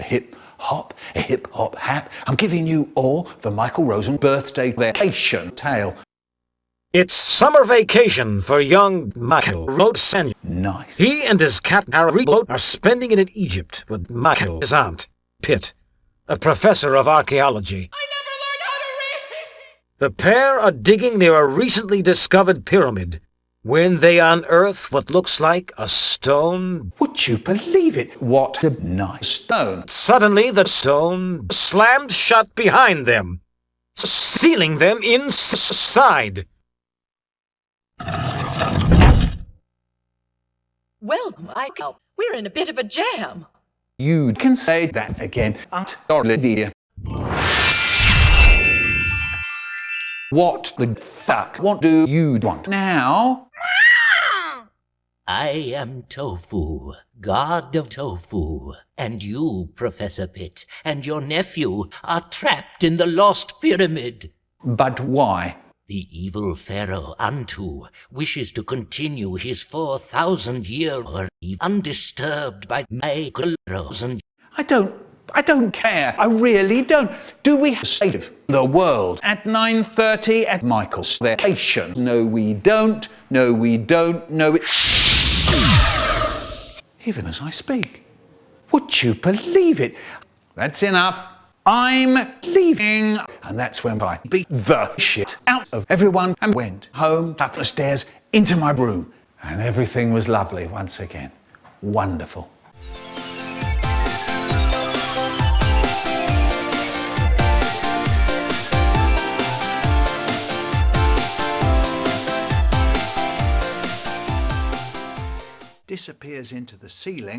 a hip hop, a hip hop hap. I'm giving you all the Michael Rosen birthday vacation tale. It's summer vacation for young Michael Rosen. Nice. He and his cat Harry are spending it in Egypt with Michael, his aunt, Pitt, a professor of archaeology. I never learned how to read! The pair are digging near a recently discovered pyramid when they unearth what looks like a stone. Would you believe it? What a nice stone. Suddenly, the stone slammed shut behind them, sealing them inside. Well, Michael, we're in a bit of a jam. You can say that again, Aunt Olivia. What the fuck? What do you want now? I am Tofu, god of tofu, and you, Professor Pitt, and your nephew are trapped in the lost pyramid. But why? The evil pharaoh Antu wishes to continue his 4,000 year reign undisturbed by Michael Rosen. I don't I don't care. I really don't. Do we have state of the world at 9.30 at Michael's vacation? No, we don't. No, we don't. No, it... Even as I speak. Would you believe it? That's enough. I'm leaving. And that's when I beat the shit out of everyone and went home, up the stairs, into my room. And everything was lovely once again. Wonderful. Disappears into the ceiling